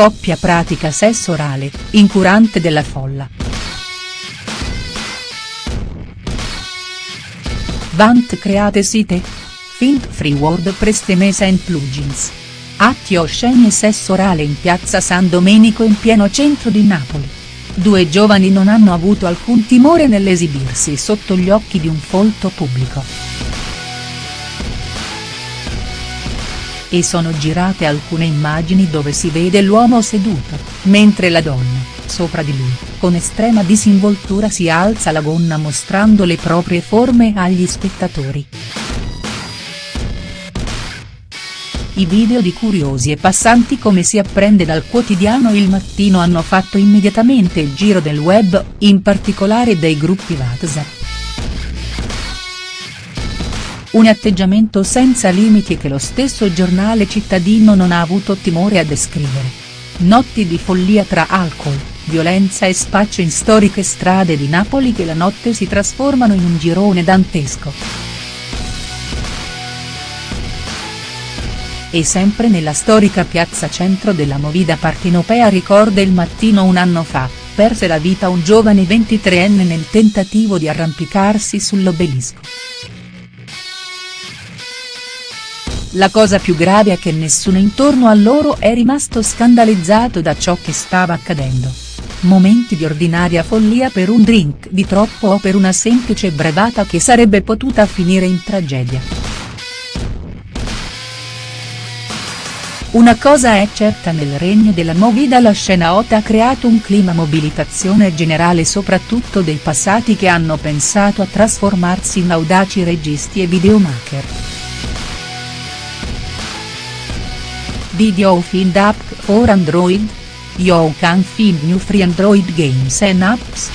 Coppia pratica sesso orale, incurante della folla. Vant create site? Fint free WordPress Themes and plugins. Atti osceni e sesso orale in piazza San Domenico in pieno centro di Napoli. Due giovani non hanno avuto alcun timore nell'esibirsi sotto gli occhi di un folto pubblico. E sono girate alcune immagini dove si vede l'uomo seduto, mentre la donna, sopra di lui, con estrema disinvoltura si alza la gonna mostrando le proprie forme agli spettatori. I video di curiosi e passanti come si apprende dal quotidiano Il Mattino hanno fatto immediatamente il giro del web, in particolare dei gruppi WhatsApp. Un atteggiamento senza limiti che lo stesso giornale cittadino non ha avuto timore a descrivere. Notti di follia tra alcol, violenza e spaccio in storiche strade di Napoli che la notte si trasformano in un girone dantesco. E sempre nella storica piazza centro della movida partenopea ricorda il mattino un anno fa, perse la vita un giovane 23enne nel tentativo di arrampicarsi sull'obelisco. La cosa più grave è che nessuno intorno a loro è rimasto scandalizzato da ciò che stava accadendo. Momenti di ordinaria follia per un drink di troppo o per una semplice brevata che sarebbe potuta finire in tragedia. Una cosa è certa nel regno della movida la scena hot ha creato un clima mobilitazione generale soprattutto dei passati che hanno pensato a trasformarsi in audaci registi e videomaker. Video find app for Android? You can find new free Android games and apps.